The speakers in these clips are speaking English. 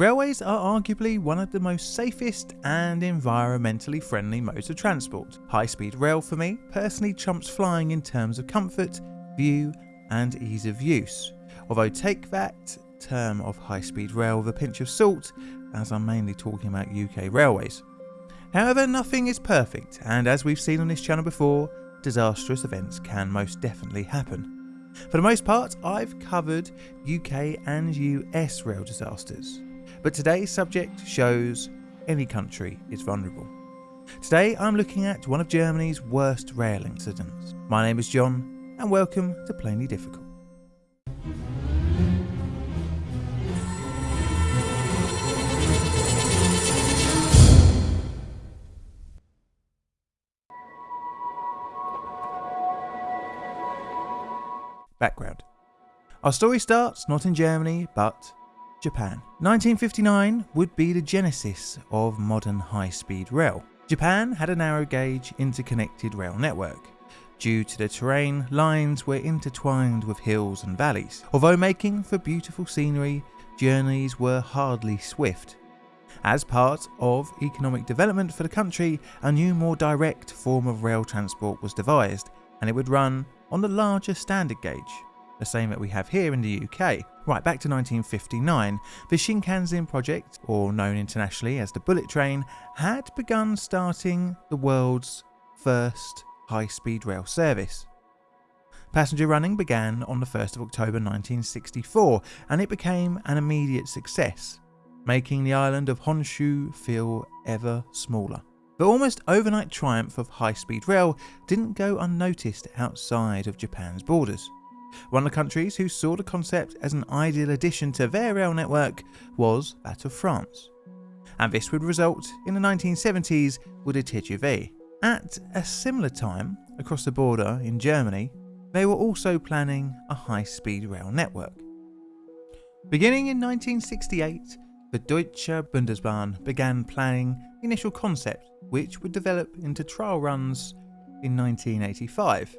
Railways are arguably one of the most safest and environmentally friendly modes of transport. High speed rail for me personally trumps flying in terms of comfort, view and ease of use. Although take that term of high speed rail with a pinch of salt as I'm mainly talking about UK railways. However, nothing is perfect, and as we've seen on this channel before, disastrous events can most definitely happen. For the most part, I've covered UK and US rail disasters, but today's subject shows any country is vulnerable. Today I'm looking at one of Germany's worst rail incidents. My name is John, and welcome to Plainly Difficult. Background Our story starts not in Germany, but Japan. 1959 would be the genesis of modern high speed rail. Japan had a narrow gauge interconnected rail network. Due to the terrain, lines were intertwined with hills and valleys. Although making for beautiful scenery, journeys were hardly swift. As part of economic development for the country, a new more direct form of rail transport was devised, and it would run on the larger standard gauge, the same that we have here in the UK. Right back to 1959, the Shinkansen project, or known internationally as the Bullet Train, had begun starting the world's first high-speed rail service. Passenger running began on the 1st of October 1964 and it became an immediate success, making the island of Honshu feel ever smaller. The almost overnight triumph of high-speed rail didn't go unnoticed outside of Japan's borders. One of the countries who saw the concept as an ideal addition to their rail network was that of France. And this would result in the 1970s with the TGV. At a similar time, across the border in Germany, they were also planning a high-speed rail network. Beginning in 1968, the Deutsche Bundesbahn began planning the initial concept which would develop into trial runs in 1985.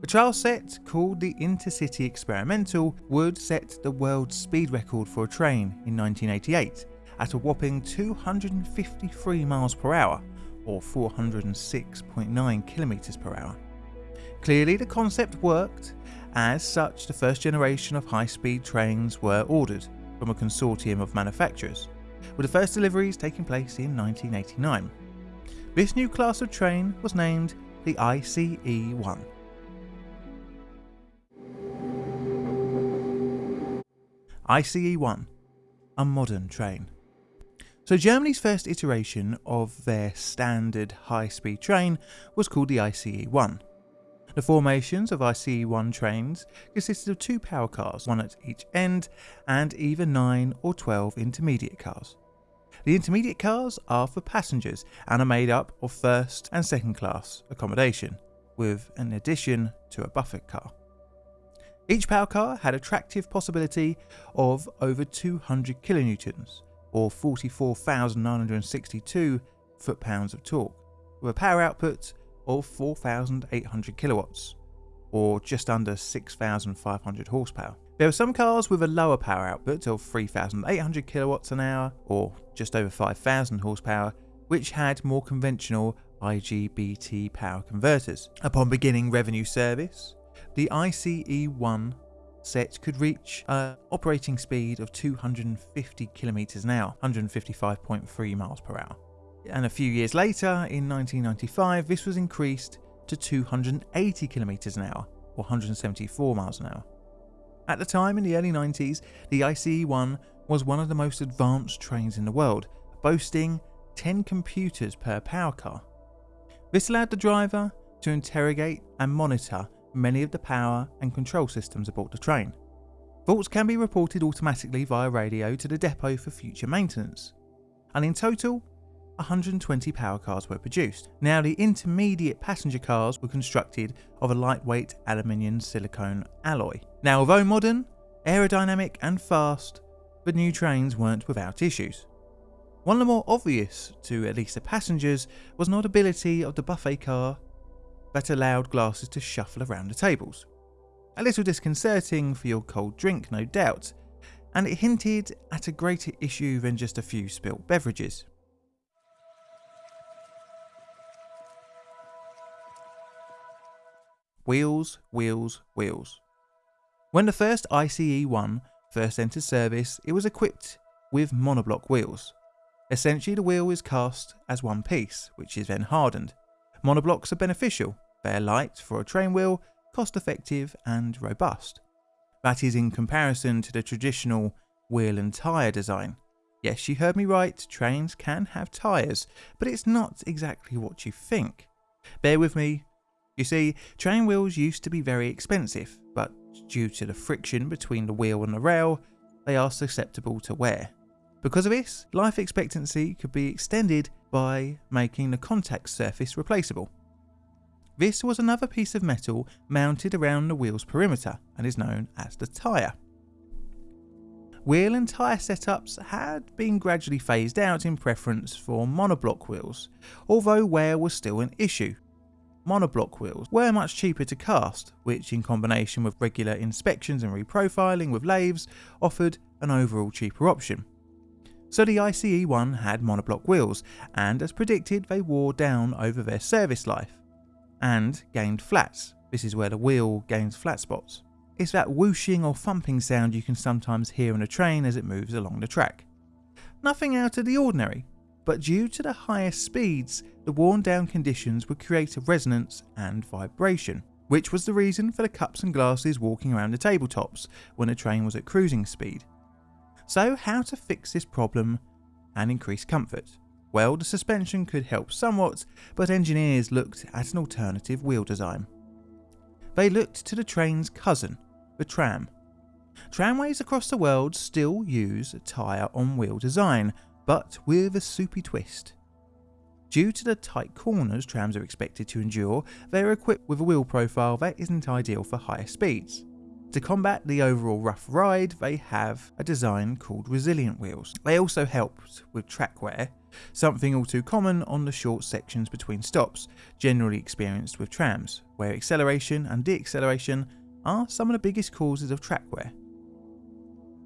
The trial set, called the Intercity Experimental, would set the world's speed record for a train in 1988 at a whopping 253 miles per hour or 406.9 kilometers per hour. Clearly the concept worked, as such the first generation of high-speed trains were ordered from a consortium of manufacturers, with the first deliveries taking place in 1989. This new class of train was named the ICE-1. ICE-1, a modern train. So Germany's first iteration of their standard high-speed train was called the ICE-1. The formations of ICE-1 trains consisted of two power cars, one at each end, and either 9 or 12 intermediate cars. The intermediate cars are for passengers and are made up of first and second class accommodation, with an addition to a buffet car. Each power car had a tractive possibility of over 200 kilonewtons, or 44,962 foot-pounds of torque, with a power output of 4,800 kilowatts, or just under 6,500 horsepower. There were some cars with a lower power output of 3,800 kilowatts an hour, or just over 5,000 horsepower, which had more conventional IGBT power converters. Upon beginning revenue service, the ICE-1 set could reach an operating speed of 250 kilometers an hour, 155.3 miles per hour. And a few years later, in 1995, this was increased to 280 kilometers an hour, or 174 miles an hour. At the time, in the early 90s, the ICE-1 was one of the most advanced trains in the world, boasting 10 computers per power car. This allowed the driver to interrogate and monitor many of the power and control systems aboard the train. Faults can be reported automatically via radio to the depot for future maintenance. And in total, 120 power cars were produced. Now the intermediate passenger cars were constructed of a lightweight aluminium silicone alloy. Now although modern, aerodynamic and fast, the new trains weren't without issues. One of the more obvious to at least the passengers was not ability of the buffet car that allowed glasses to shuffle around the tables. A little disconcerting for your cold drink no doubt, and it hinted at a greater issue than just a few spilt beverages. Wheels, wheels, wheels. When the first ICE-1 first entered service, it was equipped with monoblock wheels. Essentially the wheel is cast as one piece, which is then hardened. Monoblocks are beneficial, they are light for a train wheel, cost effective and robust. That is in comparison to the traditional wheel and tyre design. Yes, you heard me right, trains can have tyres, but it's not exactly what you think. Bear with me. You see, train wheels used to be very expensive, but due to the friction between the wheel and the rail, they are susceptible to wear. Because of this, life expectancy could be extended by making the contact surface replaceable. This was another piece of metal mounted around the wheel's perimeter and is known as the tyre. Wheel and tyre setups had been gradually phased out in preference for monoblock wheels, although wear was still an issue. Monoblock wheels were much cheaper to cast, which in combination with regular inspections and reprofiling with lathes offered an overall cheaper option. So the ICE-1 had monoblock wheels, and as predicted they wore down over their service life, and gained flats. This is where the wheel gains flat spots. It's that whooshing or thumping sound you can sometimes hear in a train as it moves along the track. Nothing out of the ordinary, but due to the higher speeds, the worn down conditions would create a resonance and vibration, which was the reason for the cups and glasses walking around the tabletops when a train was at cruising speed. So how to fix this problem and increase comfort? Well, the suspension could help somewhat, but engineers looked at an alternative wheel design. They looked to the train's cousin, the tram. Tramways across the world still use tyre on wheel design, but with a soupy twist. Due to the tight corners trams are expected to endure, they are equipped with a wheel profile that isn't ideal for higher speeds. To combat the overall rough ride, they have a design called resilient wheels. They also helped with track wear, something all too common on the short sections between stops, generally experienced with trams, where acceleration and deacceleration are some of the biggest causes of track wear.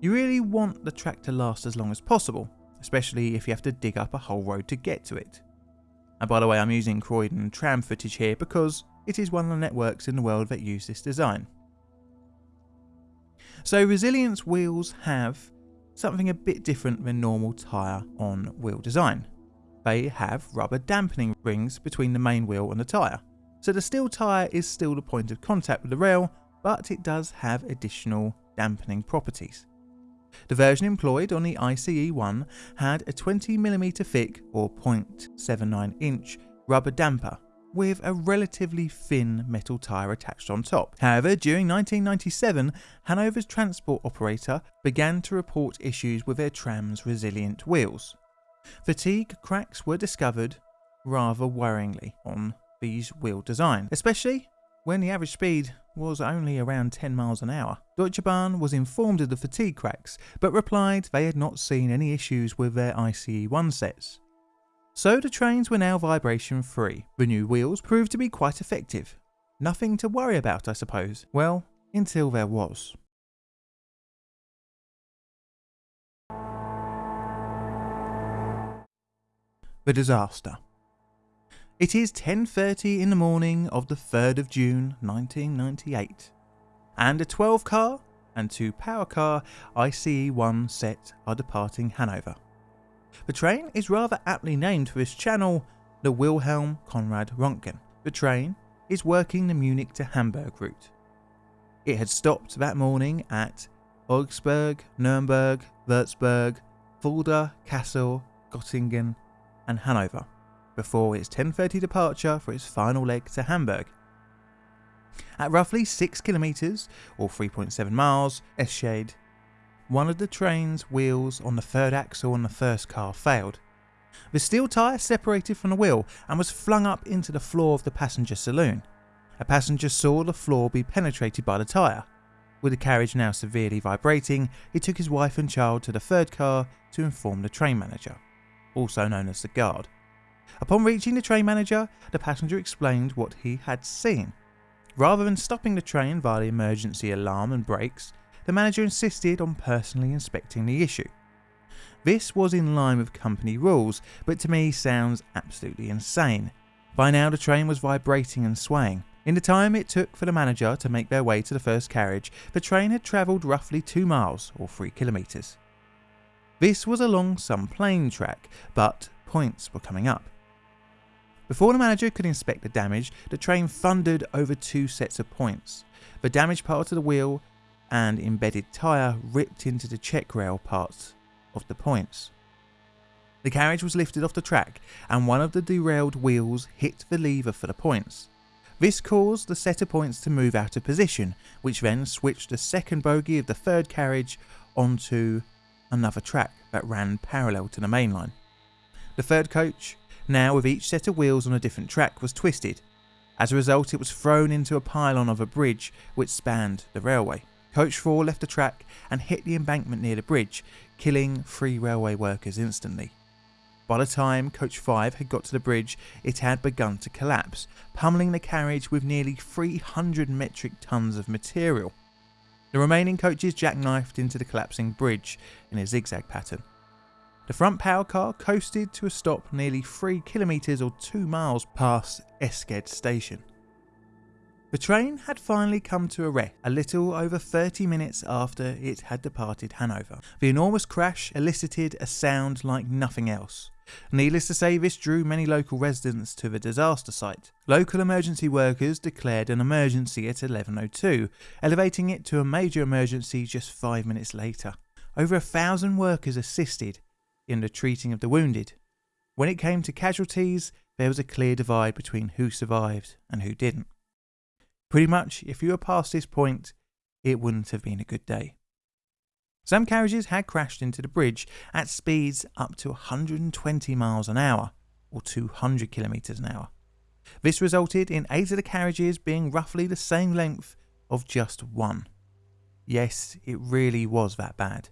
You really want the track to last as long as possible, especially if you have to dig up a whole road to get to it. And by the way, I'm using Croydon tram footage here because it is one of the networks in the world that use this design. So resilience wheels have something a bit different than normal tyre on wheel design. They have rubber dampening rings between the main wheel and the tyre. So the steel tyre is still the point of contact with the rail, but it does have additional dampening properties. The version employed on the ICE-1 had a 20mm thick or 0.79 inch rubber damper with a relatively thin metal tyre attached on top. However, during 1997, Hanover's transport operator began to report issues with their tram's resilient wheels. Fatigue cracks were discovered rather worryingly on these wheel designs, especially when the average speed was only around 10 miles an hour. Deutsche Bahn was informed of the fatigue cracks, but replied they had not seen any issues with their ICE-1 sets. So the trains were now vibration free. The new wheels proved to be quite effective. Nothing to worry about, I suppose. Well, until there was. The disaster. It is 10.30 in the morning of the 3rd of June 1998 and a 12 car and two power car ICE-1 set are departing Hanover. The train is rather aptly named for its channel, the Wilhelm Conrad Röntgen. The train is working the Munich to Hamburg route. It had stopped that morning at Augsburg, Nuremberg, Würzburg, Fulda, Kassel, Göttingen and Hanover before its 10.30 departure for its final leg to Hamburg. At roughly 6 kilometres or 3.7 miles, Eschede one of the train's wheels on the third axle on the first car failed. The steel tyre separated from the wheel and was flung up into the floor of the passenger saloon. A passenger saw the floor be penetrated by the tyre. With the carriage now severely vibrating, he took his wife and child to the third car to inform the train manager, also known as the guard. Upon reaching the train manager, the passenger explained what he had seen. Rather than stopping the train via the emergency alarm and brakes, the manager insisted on personally inspecting the issue. This was in line with company rules, but to me sounds absolutely insane. By now the train was vibrating and swaying. In the time it took for the manager to make their way to the first carriage, the train had travelled roughly 2 miles or 3 kilometres. This was along some plain track, but points were coming up. Before the manager could inspect the damage, the train thundered over two sets of points. The damaged part of the wheel and embedded tyre ripped into the check rail parts of the points. The carriage was lifted off the track and one of the derailed wheels hit the lever for the points. This caused the set of points to move out of position, which then switched the second bogie of the third carriage onto another track that ran parallel to the main line. The third coach, now with each set of wheels on a different track, was twisted. As a result, it was thrown into a pylon of a bridge which spanned the railway. Coach 4 left the track and hit the embankment near the bridge, killing three railway workers instantly. By the time Coach 5 had got to the bridge, it had begun to collapse, pummeling the carriage with nearly 300 metric tons of material. The remaining coaches jackknifed into the collapsing bridge in a zigzag pattern. The front power car coasted to a stop nearly 3 kilometres or 2 miles past Eschede station. The train had finally come to a rest a little over 30 minutes after it had departed Hanover. The enormous crash elicited a sound like nothing else. Needless to say, this drew many local residents to the disaster site. Local emergency workers declared an emergency at 11.02, elevating it to a major emergency just five minutes later. Over a thousand workers assisted in the treating of the wounded. When it came to casualties, there was a clear divide between who survived and who didn't. Pretty much, if you were past this point, it wouldn't have been a good day. Some carriages had crashed into the bridge at speeds up to 120 miles an hour, or 200 kilometres an hour. This resulted in eight of the carriages being roughly the same length of just one. Yes, it really was that bad.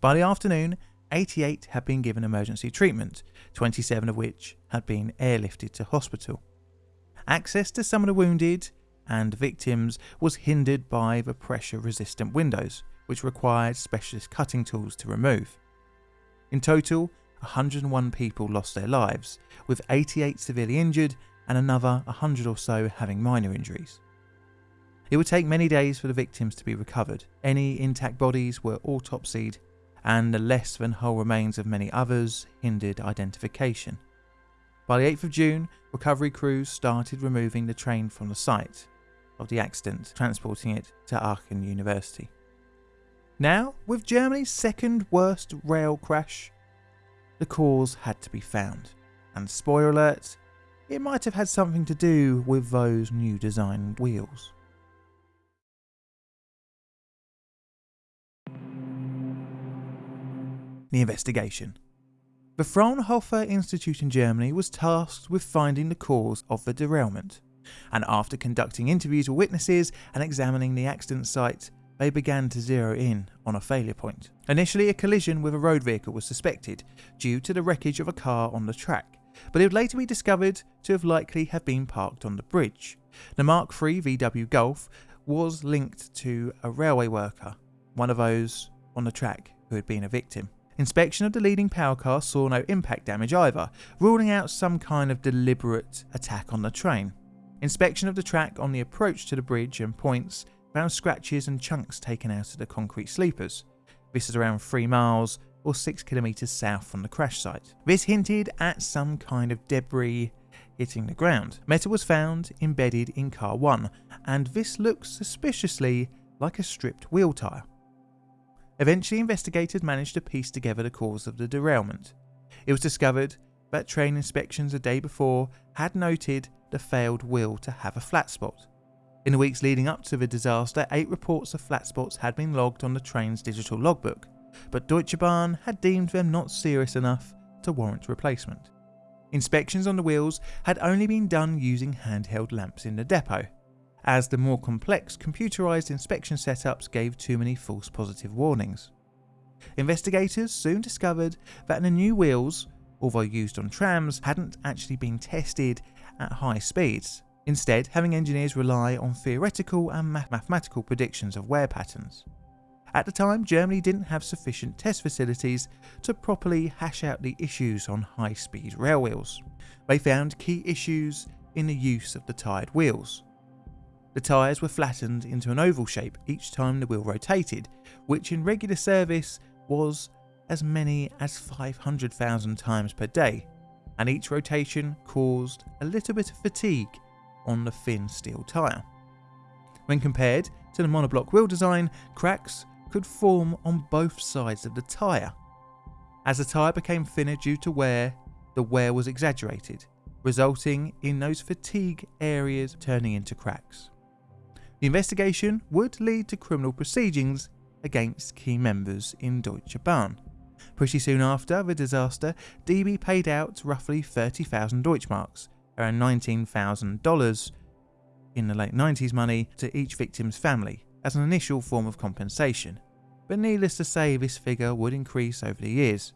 By the afternoon, 88 had been given emergency treatment, 27 of which had been airlifted to hospital. Access to some of the wounded and victims was hindered by the pressure resistant windows, which required specialist cutting tools to remove. In total, 101 people lost their lives, with 88 severely injured and another 100 or so having minor injuries. It would take many days for the victims to be recovered. Any intact bodies were autopsied, and the less than whole remains of many others hindered identification. By the 8th of June, recovery crews started removing the train from the site, of the accident, transporting it to Aachen University. Now, with Germany's second worst rail crash, the cause had to be found. And spoiler alert, it might have had something to do with those new design wheels. The investigation. The Fraunhofer Institute in Germany was tasked with finding the cause of the derailment and after conducting interviews with witnesses and examining the accident site, they began to zero in on a failure point. Initially, a collision with a road vehicle was suspected due to the wreckage of a car on the track, but it would later be discovered to have likely have been parked on the bridge. The Mark III VW Golf was linked to a railway worker, one of those on the track who had been a victim. Inspection of the leading power car saw no impact damage either, ruling out some kind of deliberate attack on the train. Inspection of the track on the approach to the bridge and points found scratches and chunks taken out of the concrete sleepers. This is around 3 miles or 6 kilometres south from the crash site. This hinted at some kind of debris hitting the ground. Metal was found embedded in car 1 and this looks suspiciously like a stripped wheel tyre. Eventually investigators managed to piece together the cause of the derailment. It was discovered that train inspections a day before had noted the failed wheel to have a flat spot. In the weeks leading up to the disaster, eight reports of flat spots had been logged on the train's digital logbook, but Deutsche Bahn had deemed them not serious enough to warrant replacement. Inspections on the wheels had only been done using handheld lamps in the depot, as the more complex computerized inspection setups gave too many false positive warnings. Investigators soon discovered that the new wheels, although used on trams, hadn't actually been tested at high speeds, instead having engineers rely on theoretical and mathematical predictions of wear patterns. At the time, Germany didn't have sufficient test facilities to properly hash out the issues on high speed rail wheels. They found key issues in the use of the tired wheels. The tyres were flattened into an oval shape each time the wheel rotated, which in regular service was as many as 500,000 times per day, and each rotation caused a little bit of fatigue on the thin steel tyre. When compared to the monoblock wheel design, cracks could form on both sides of the tyre. As the tyre became thinner due to wear, the wear was exaggerated, resulting in those fatigue areas turning into cracks. The investigation would lead to criminal proceedings against key members in Deutsche Bahn. Pretty soon after the disaster, DB paid out roughly 30,000 Deutschmarks, around $19,000 in the late 90s money, to each victim's family as an initial form of compensation. But needless to say, this figure would increase over the years.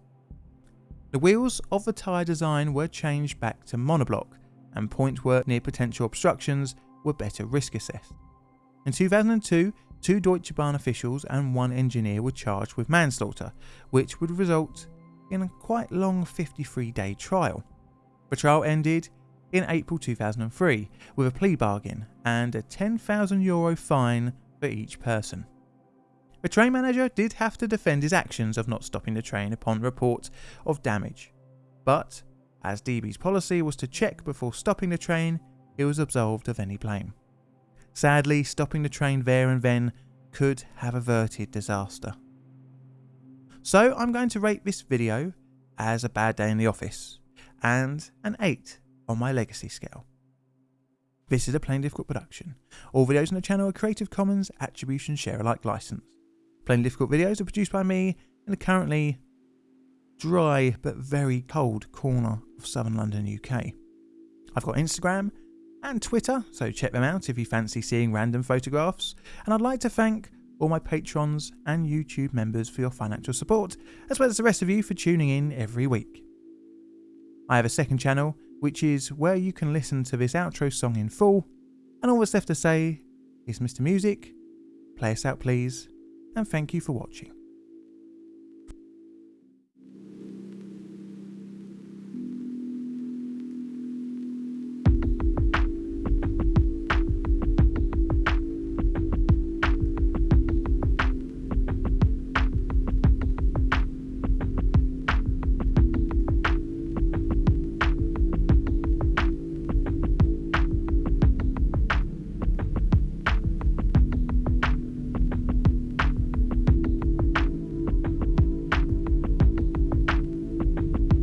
The wheels of the tyre design were changed back to monoblock, and point work near potential obstructions were better risk assessed. In 2002, two Deutsche Bahn officials and one engineer were charged with manslaughter, which would result in a quite long 53 day trial. The trial ended in April 2003 with a plea bargain and a 10,000 euro fine for each person. The train manager did have to defend his actions of not stopping the train upon report of damage, but as DB's policy was to check before stopping the train, he was absolved of any blame. Sadly, stopping the train there and then could have averted disaster. So I'm going to rate this video as a bad day in the office and an 8 on my legacy scale. This is a Plain Difficult production. All videos on the channel are Creative Commons Attribution Share Alike license. Plain Difficult videos are produced by me in the currently dry but very cold corner of southern London, UK. I've got Instagram and Twitter, so check them out if you fancy seeing random photographs. And I'd like to thank all my patrons and YouTube members for your financial support, as well as the rest of you for tuning in every week. I have a second channel, which is where you can listen to this outro song in full, and all that's left to say is Mr. Music, play us out please, and thank you for watching.